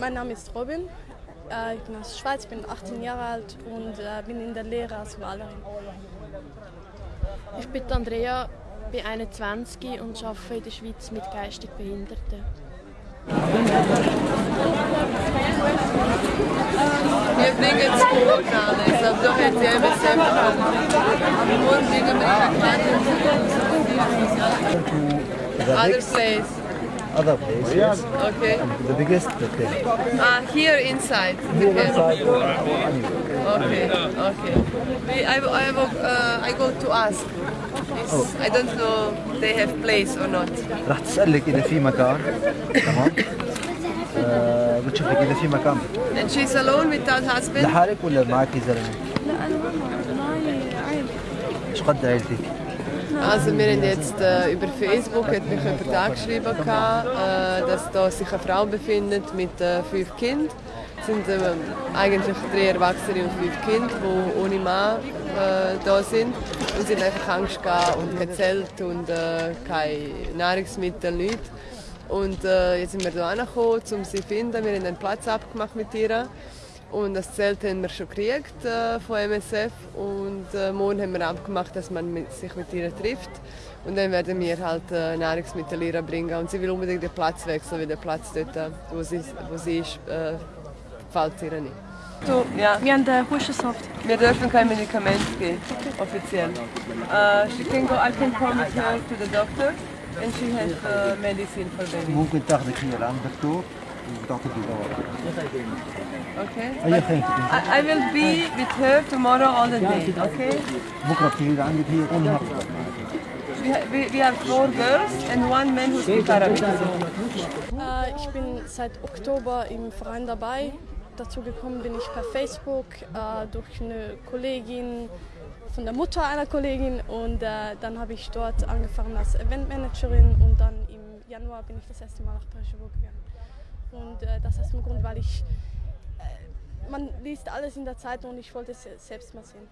Mein Name ist Robin. Äh, ich bin aus der Schweiz, bin 18 Jahre alt und äh, bin in der Lehre als Malerin. Ich bin Andrea, bin 21 und arbeite in der Schweiz mit geistig Behinderten. Wir bringen an, also sie eben selber bringen wir eine Other place. other place. Yes. Okay. And the biggest the. Ah, here inside. Here inside or anywhere. Okay, okay. We, I, I, will, uh, I go to ask. It's, I don't know they have place or not. راح تسألك إذا في مكان تمام آه بتشوف لك إذا في مكان And she's alone without husband? لحالك ولا معك زلمة؟ لا أنا معي عائلة. ايش قد عائلتك؟ Also wir haben jetzt äh, über Facebook hat mich jemand angeschrieben, gehabt, äh, dass da sich eine Frau befindet mit äh, fünf Kindern. Sind äh, eigentlich drei Erwachsene und fünf Kinder, die ohne Mann äh, da sind. Und haben einfach Angst gehabt und kein Zelt und äh, keine Nahrungsmittel, nichts. Und äh, jetzt sind wir hier angekommen, um sie zu finden. Wir haben einen Platz abgemacht mit ihr. Und das Zelt haben wir schon gekriegt äh, von MSF und äh, morgen haben wir abgemacht, dass man mit, sich mit ihr trifft. Und dann werden wir halt äh, Nahrungsmittel ihr bringen. Und sie will unbedingt den Platz wechseln, weil der Platz dort, äh, wo sie, wo sie ist, äh, gefällt ihr nicht. So, ja. Wir haben den Hustensaft. Wir dürfen kein Medikament geben, offiziell. Uh, she can go, I can come with her to the doctor and she has uh, medicine for baby. ممكن تاخذك هي لعند الدكتور وتعطيك الدواء. Okay? أي خيمتك أنت؟ I, I will be with her tomorrow all the day, okay? بكرة بتيجي لعندك هي والنهار We, ha we, we have four girls and one man who speaks Arabic. Äh, ich bin seit Oktober im Verein dabei. Dazu gekommen bin ich per Facebook äh, durch eine Kollegin von der Mutter einer Kollegin und äh, dann habe ich dort angefangen als Eventmanagerin und dann im Januar bin ich das erste Mal nach Prešovo gegangen. Und äh, das aus dem Grund, weil ich äh, man liest alles in der Zeitung und ich wollte es selbst mal sehen.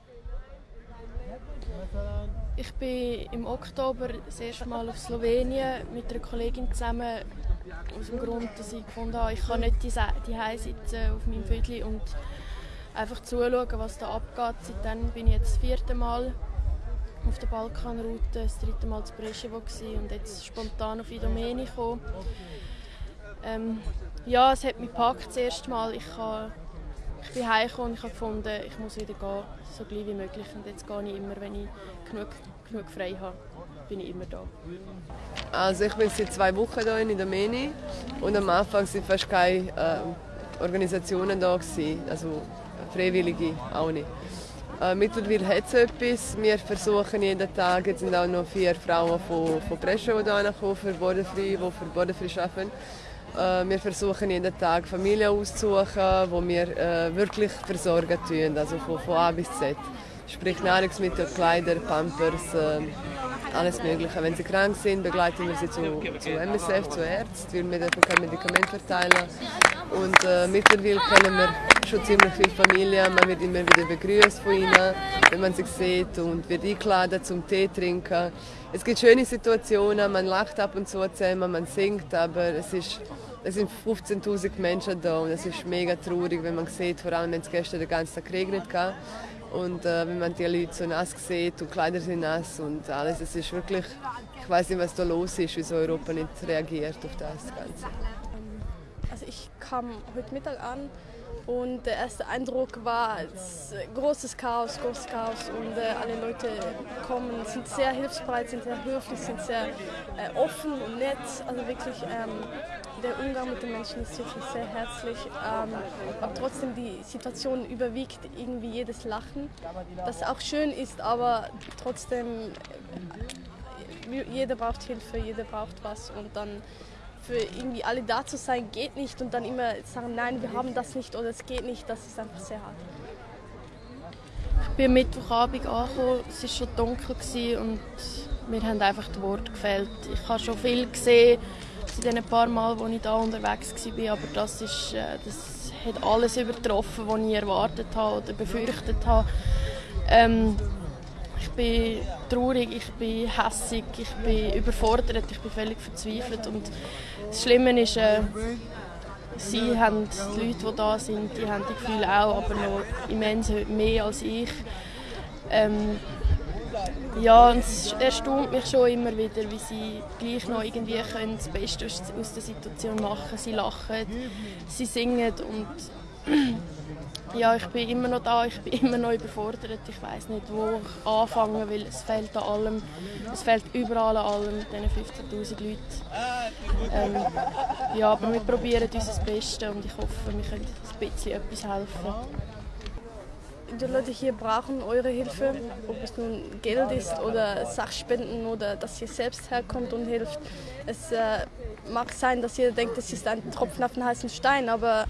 Ich bin im Oktober das erste Mal auf Slowenien mit einer Kollegin zusammen. Aus dem Grund, dass ich gefunden habe, ich kann nicht die sitzen auf meinem Viertel und einfach zuschauen, was da abgeht. Seitdem bin ich jetzt das vierte Mal auf der Balkanroute, das dritte Mal zu Preševo und jetzt spontan auf Idomeni gekommen. Ähm, ja, es hat mich gepackt das erste Mal. Ich, habe, ich bin heimgekommen und ich habe gefunden, ich muss wieder gehen, so gleich wie möglich. Und jetzt gehe ich immer, wenn ich genug, genug frei habe, bin ich immer da. Also ich bin seit zwei Wochen hier in Idomeni und am Anfang sind fast keine äh, Organisationen da gewesen, also Freiwillige auch nicht. Äh, mittlerweile hat es etwas. Wir versuchen jeden Tag, jetzt sind auch noch vier Frauen von, von Brescia, die hierher kommen, für Bodenfrei, die für Bodenfrei arbeiten. Äh, wir versuchen jeden Tag Familien auszusuchen, die wir äh, wirklich versorgen tun, also von, von A bis Z. Sprich Nahrungsmittel, Kleider, Pampers, äh, alles Mögliche. Wenn sie krank sind, begleiten wir sie zu, zu MSF, zu Ärzten, weil wir dürfen kein Medikament verteilen. Und äh, mittlerweile kennen wir schon ziemlich viele Familien. Man wird immer wieder begrüßt von ihnen, wenn man sie sieht und wird eingeladen zum Tee trinken. Es gibt schöne Situationen, man lacht ab und zu zusammen, man singt, aber es ist es sind 15.000 Menschen da und es ist mega traurig, wenn man sieht, vor allem wenn es gestern den ganzen Tag geregnet hat. Und äh, wenn man die Leute so nass sieht und Kleider sind nass und alles, es ist wirklich, ich weiß nicht, was da los ist, wieso Europa nicht reagiert auf das Ganze. Also ich kam heute Mittag an und der erste Eindruck war es, großes Chaos, großes Chaos und äh, alle Leute kommen, sind sehr hilfsbereit, sind sehr höflich, sind sehr äh, offen und nett. Also wirklich ähm, der Umgang mit den Menschen ist wirklich sehr herzlich. Ähm, aber trotzdem die Situation überwiegt irgendwie jedes Lachen, das auch schön ist, aber trotzdem äh, jeder braucht Hilfe, jeder braucht was und dann für irgendwie alle da zu sein geht nicht und dann immer sagen, nein, wir haben das nicht oder es geht nicht, das ist einfach sehr hart. Ich bin Mittwochabend angekommen, es war schon dunkel und mir haben einfach die Worte gefehlt. Ich habe schon viel gesehen in den paar Mal, wo ich da unterwegs war, aber das, ist, äh, das hat alles übertroffen, was ich erwartet habe oder befürchtet habe. Ähm, ich bin traurig, ich bin hässig, ich bin überfordert, ich bin völlig verzweifelt und das Schlimme ist, äh, sie haben, die Leute, die da sind, die haben die Gefühle auch, aber noch immens mehr als ich. Ähm, ja, und es erstaunt mich schon immer wieder, wie sie gleich noch irgendwie können das Beste aus der Situation machen Sie lachen, sie singen und ja, ich bin immer noch da, ich bin immer noch überfordert. Ich weiß nicht, wo ich anfangen will. Es fehlt an allem, es fehlt überall an allem, diesen 15'000 Leuten. Ähm, ja, aber wir probieren unser Bestes und ich hoffe, wir können ein bisschen etwas helfen. Die Leute hier brauchen eure Hilfe, ob es nun Geld ist oder Sachspenden oder dass ihr selbst herkommt und hilft. Es äh, mag sein, dass ihr denkt, es ist ein Tropfen auf den heißen Stein, aber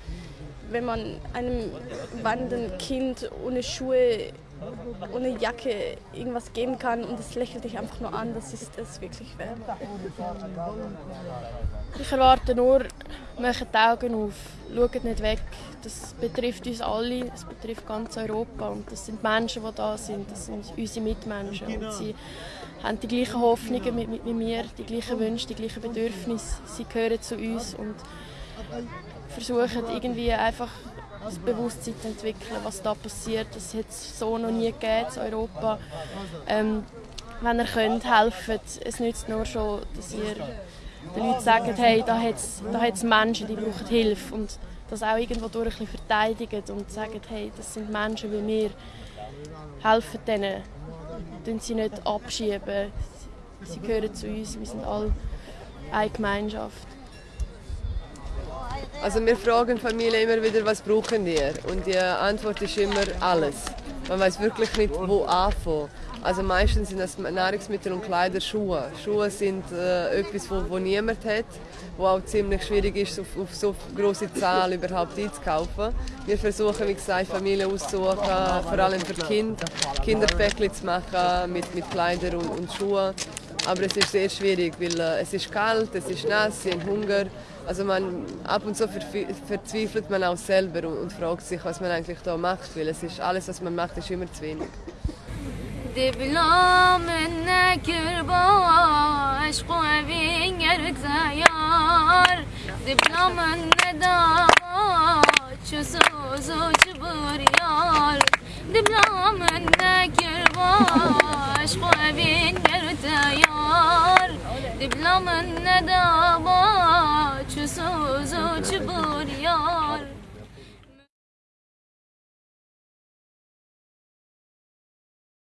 wenn man einem wandernden Kind ohne Schuhe, ohne Jacke irgendwas geben kann und es lächelt dich einfach nur an, das ist es wirklich wert. Ich erwarte nur, macht die Augen auf, schaut nicht weg. Das betrifft uns alle, es betrifft ganz Europa und das sind Menschen, die da sind, das sind unsere Mitmenschen und sie haben die gleichen Hoffnungen wie mir, die gleichen Wünsche, die gleichen Bedürfnisse. Sie gehören zu uns und versuchen irgendwie einfach das Bewusstsein zu entwickeln, was da passiert. Das hat es so noch nie gegeben in Europa. Ähm, wenn ihr könnt, helfen. Es nützt nur schon, dass ihr den Leuten sagt, hey, da hat es Menschen, die brauchen Hilfe. Und das auch irgendwo durch ein bisschen verteidigen und sagen, hey, das sind Menschen wie wir. Helfen denen. Tun sie nicht abschieben. Sie gehören zu uns. Wir sind alle eine Gemeinschaft. Also wir fragen Familie immer wieder, was brauchen ihr? Und die Antwort ist immer alles. Man weiß wirklich nicht, wo anfangen. Also meistens sind das Nahrungsmittel und Kleider Schuhe. Schuhe sind äh, etwas, wo, wo niemand hat, wo auch ziemlich schwierig ist, auf, auf so große Zahl überhaupt einzukaufen. Wir versuchen, wie gesagt, Familien auszusuchen, vor allem für Kinder, Kinderpäckchen zu machen mit, mit Kleidern und, und Schuhen Aber es ist sehr schwierig, weil äh, es ist kalt, es ist nass, sie haben Hunger. Also man, ab und zu verzweifelt man auch selber und, und fragt sich, was man eigentlich da macht, weil es ist, alles, was man macht, ist immer zu wenig. دبلا من كرباش قوي زيار دبلا من نداوات شو سوزو جبريار دبلا de yar. Ne de baçı sözü çıbır